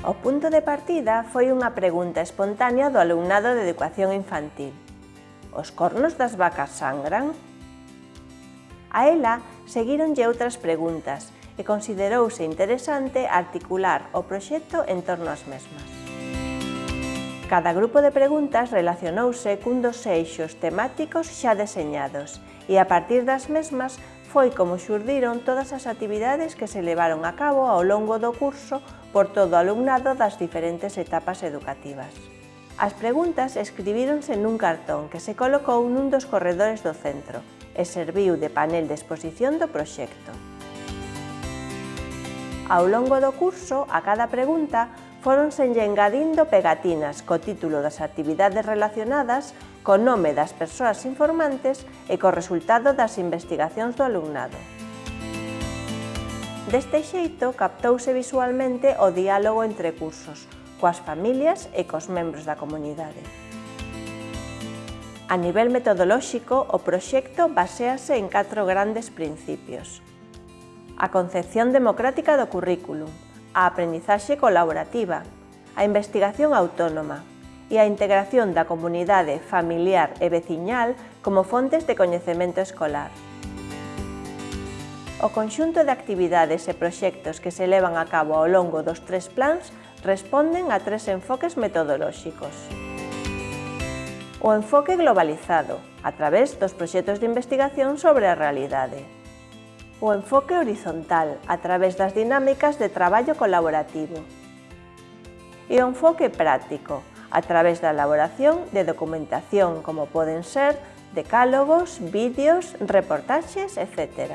O punto de partida foi unha pregunta espontánea do alumnado de Educación Infantil. Os cornos das vacas sangran? A ela seguironlle outras preguntas e considerouse interesante articular o proxecto en torno ás mesmas. Cada grupo de preguntas relacionouse cun dos eixos temáticos xa deseñados e a partir das mesmas foi como xurdiron todas as actividades que se levaron a cabo ao longo do curso por todo o alumnado das diferentes etapas educativas. As preguntas escribíronse nun cartón que se colocou nun dos corredores do centro e serviu de panel de exposición do proxecto. Ao longo do curso, a cada pregunta, foronse engadindo pegatinas co título das actividades relacionadas co nome das persoas informantes e co resultado das investigacións do alumnado. Deste xeito, captouse visualmente o diálogo entre cursos, coas familias e cos membros da comunidade. A nivel metodolóxico, o proxecto basease en catro grandes principios. A concepción democrática do currículum, a aprendizaxe colaborativa, a investigación autónoma, e a integración da comunidade familiar e veciñal como fontes de coñecemento escolar. O conxunto de actividades e proxectos que se levan a cabo ao longo dos tres plans responden a tres enfoques metodolóxicos. O enfoque globalizado, a través dos proxectos de investigación sobre a realidade. O enfoque horizontal, a través das dinámicas de traballo colaborativo. E o enfoque práctico, a través da elaboración de documentación como poden ser decálogos, vídeos, reportaxes, etc.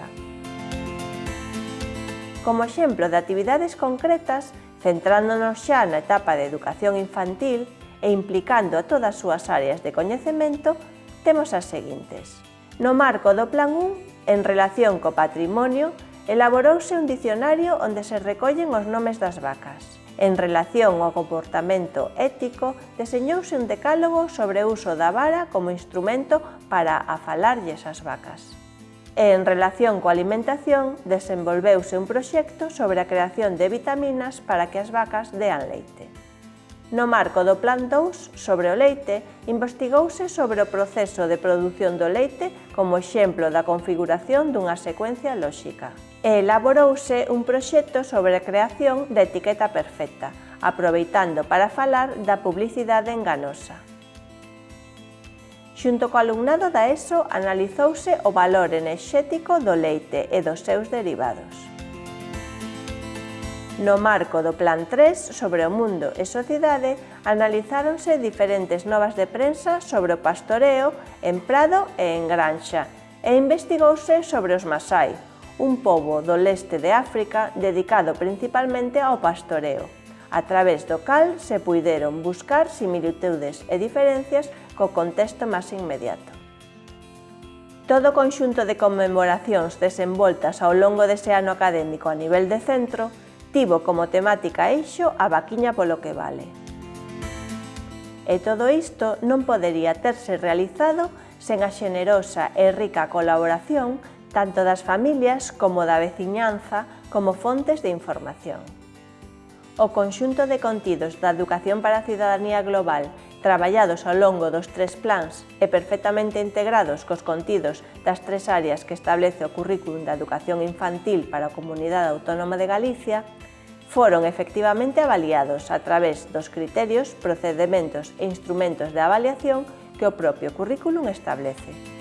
Como exemplo de actividades concretas, centrándonos xa na etapa de educación infantil e implicando a todas as súas áreas de coñecemento, temos as seguintes. No marco do Plan 1, en relación co patrimonio, elaborouse un dicionario onde se recollen os nomes das vacas. En relación ao comportamento ético, deseñouse un decálogo sobre o uso da vara como instrumento para afalarlles as vacas. E en relación coa alimentación, desenvolveuse un proxecto sobre a creación de vitaminas para que as vacas dean leite. No marco do Plan 2 sobre o leite, investigouse sobre o proceso de produción do leite como exemplo da configuración dunha secuencia lóxica e elaborouse un proxecto sobre a creación da etiqueta perfecta, aproveitando para falar da publicidade enganosa. Xunto co alumnado da ESO analizouse o valor enerxético do leite e dos seus derivados. No marco do Plan 3 sobre o mundo e sociedade, analizáronse diferentes novas de prensa sobre o pastoreo en prado e en granxa, e investigouse sobre os masai, un pobo do leste de África dedicado principalmente ao pastoreo, a través do cal se puideron buscar similitudes e diferencias co contexto máis inmediato. Todo o conxunto de conmemoracións desenvoltas ao longo dese ano académico a nivel de centro tivo como temática eixo a vaquiña polo que vale. E todo isto non podería terse realizado sen a xenerosa e rica colaboración tanto das familias como da veciñanza como fontes de información. O conxunto de contidos da Educación para a Cidadanía Global traballados ao longo dos tres plans e perfectamente integrados cos contidos das tres áreas que establece o currículum da educación infantil para a Comunidade Autónoma de Galicia, foron efectivamente avaliados a través dos criterios, procedementos e instrumentos de avaliación que o propio currículum establece.